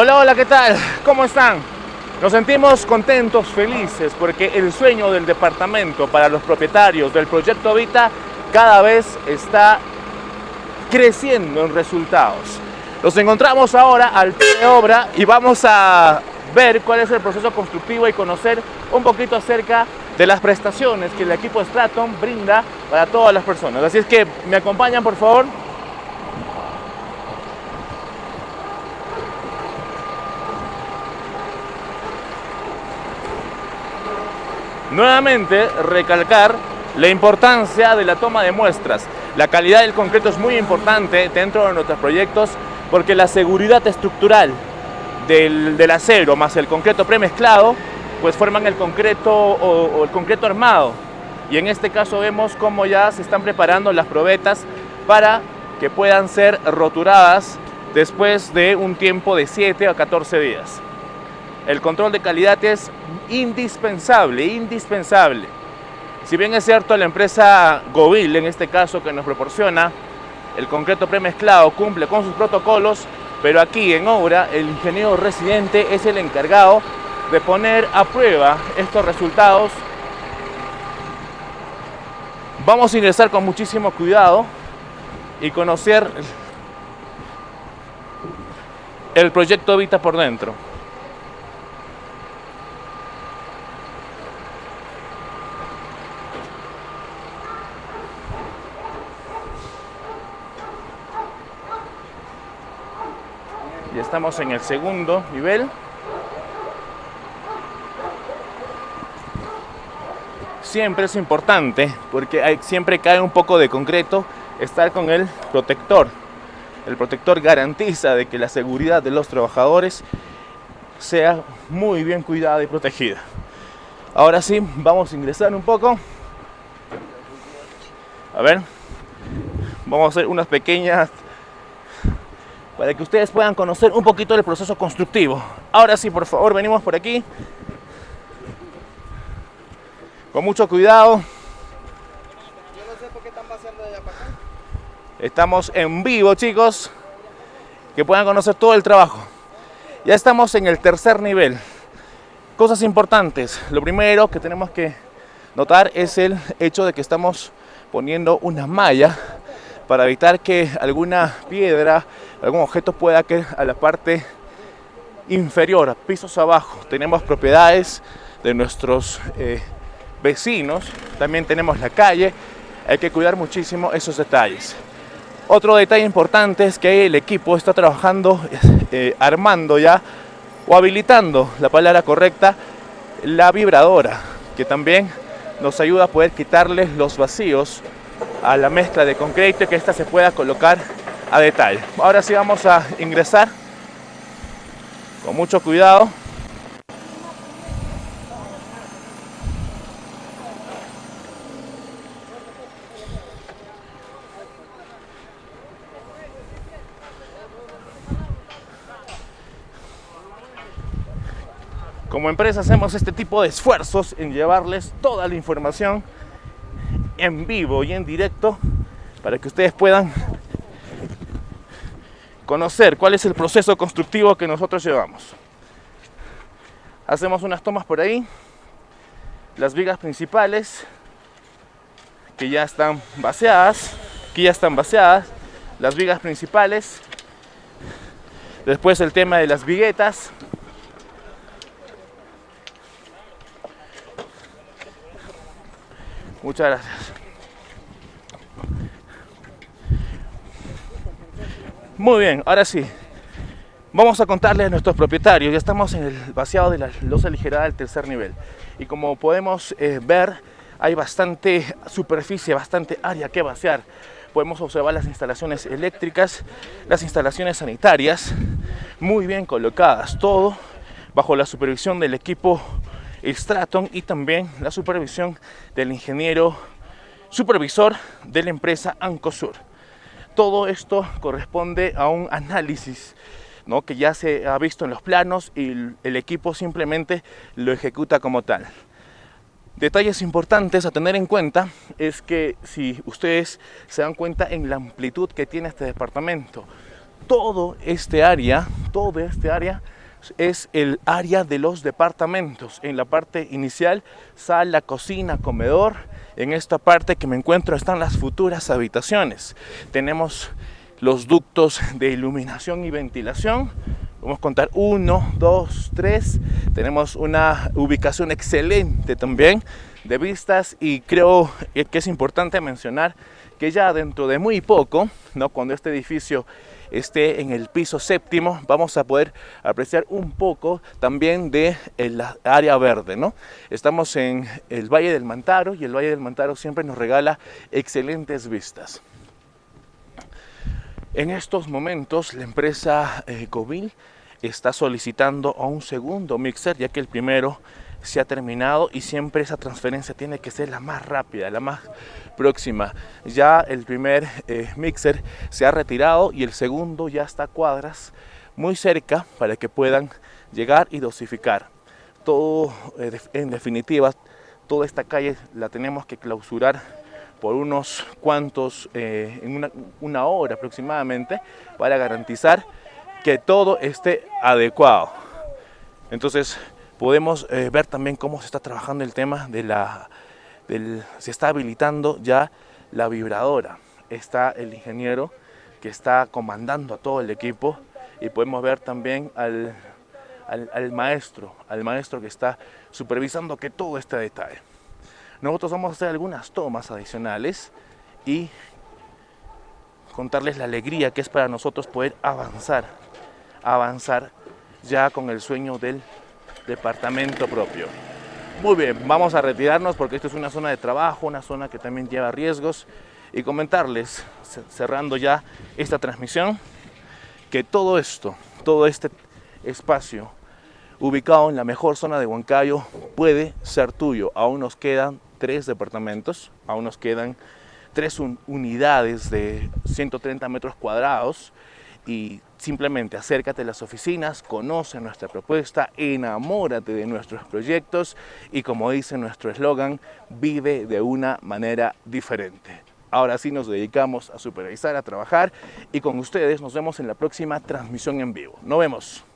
Hola, hola, ¿qué tal? ¿Cómo están? Nos sentimos contentos, felices, porque el sueño del departamento para los propietarios del proyecto Vita cada vez está creciendo en resultados. Nos encontramos ahora al pie de obra y vamos a ver cuál es el proceso constructivo y conocer un poquito acerca de las prestaciones que el equipo Straton brinda para todas las personas. Así es que me acompañan por favor. Nuevamente recalcar la importancia de la toma de muestras. La calidad del concreto es muy importante dentro de nuestros proyectos porque la seguridad estructural del, acero más el concreto premezclado pues forman el concreto o, el concreto armado y en este caso vemos cómo ya se están preparando las probetas para que puedan ser roturadas después de un tiempo de 7 a 14 días. El control de calidad es indispensable, indispensable. Si bien es cierto la empresa Govil, en este caso que nos proporciona el concreto premezclado, cumple con sus protocolos, pero aquí en obra el ingeniero residente es el encargado de poner a prueba estos resultados. Vamos a ingresar con muchísimo cuidado y conocer el proyecto Vita por dentro. Estamos en el segundo nivel. Siempre es importante, porque siempre cae un poco de concreto, estar con el protector. El protector garantiza de que la seguridad de los trabajadores sea muy bien cuidada y protegida. Ahora sí, vamos a ingresar un poco. A ver, vamos a hacer unas pequeñas para que ustedes puedan conocer un poquito del proceso constructivo. Ahora sí, por favor, venimos por aquí. Con mucho cuidado. Estamos en vivo, chicos. Que puedan conocer todo el trabajo. Ya estamos en el tercer nivel. Cosas importantes. Lo primero que tenemos que notar es el hecho de que estamos poniendo una malla para evitar que alguna piedra, algún objeto pueda caer a la parte inferior, a pisos abajo. Tenemos propiedades de nuestros eh, vecinos, también tenemos la calle, hay que cuidar muchísimo esos detalles. Otro detalle importante es que el equipo está trabajando, eh, armando ya, o habilitando, la palabra correcta, la vibradora, que también nos ayuda a poder quitarles los vacíos a la mezcla de concreto y que esta se pueda colocar a detalle. Ahora sí vamos a ingresar con mucho cuidado. Como empresa hacemos este tipo de esfuerzos en llevarles toda la información en vivo y en directo para que ustedes puedan conocer cuál es el proceso constructivo que nosotros llevamos. Hacemos unas tomas por ahí, las vigas principales que ya están vaciadas, que ya están vaciadas, las vigas principales, después el tema de las viguetas, Muchas gracias. Muy bien, ahora sí. Vamos a contarles a nuestros propietarios. Ya estamos en el vaciado de la losa aligerada del tercer nivel. Y como podemos eh, ver, hay bastante superficie, bastante área que vaciar. Podemos observar las instalaciones eléctricas, las instalaciones sanitarias, muy bien colocadas. Todo bajo la supervisión del equipo Straton y también la supervisión del ingeniero supervisor de la empresa Ancosur. Todo esto corresponde a un análisis ¿no? que ya se ha visto en los planos y el equipo simplemente lo ejecuta como tal. Detalles importantes a tener en cuenta es que si ustedes se dan cuenta en la amplitud que tiene este departamento, todo este área, todo este área es el área de los departamentos. En la parte inicial, sala, cocina, comedor. En esta parte que me encuentro están las futuras habitaciones. Tenemos los ductos de iluminación y ventilación. Vamos a contar uno, dos, tres. Tenemos una ubicación excelente también de vistas y creo que es importante mencionar que ya dentro de muy poco, ¿no? cuando este edificio esté en el piso séptimo, vamos a poder apreciar un poco también de la área verde. ¿no? Estamos en el Valle del Mantaro y el Valle del Mantaro siempre nos regala excelentes vistas. En estos momentos la empresa eh, Covil está solicitando a un segundo mixer ya que el primero se ha terminado y siempre esa transferencia tiene que ser la más rápida, la más próxima. Ya el primer eh, mixer se ha retirado y el segundo ya está a cuadras muy cerca para que puedan llegar y dosificar. Todo, eh, en definitiva, toda esta calle la tenemos que clausurar por unos cuantos, eh, en una, una hora aproximadamente, para garantizar que todo esté adecuado. Entonces, podemos eh, ver también cómo se está trabajando el tema de la, se está habilitando ya la vibradora. Está el ingeniero que está comandando a todo el equipo y podemos ver también al, al, al maestro, al maestro que está supervisando que todo esté a detalle. Nosotros vamos a hacer algunas tomas adicionales y contarles la alegría que es para nosotros poder avanzar, avanzar ya con el sueño del departamento propio. Muy bien, vamos a retirarnos porque esto es una zona de trabajo, una zona que también lleva riesgos y comentarles, cerrando ya esta transmisión, que todo esto, todo este espacio ubicado en la mejor zona de Huancayo puede ser tuyo. Aún nos quedan tres departamentos, aún nos quedan tres unidades de 130 metros cuadrados y simplemente acércate a las oficinas, conoce nuestra propuesta, enamórate de nuestros proyectos y como dice nuestro eslogan, vive de una manera diferente. Ahora sí nos dedicamos a supervisar, a trabajar y con ustedes nos vemos en la próxima transmisión en vivo. Nos vemos.